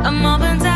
I'm open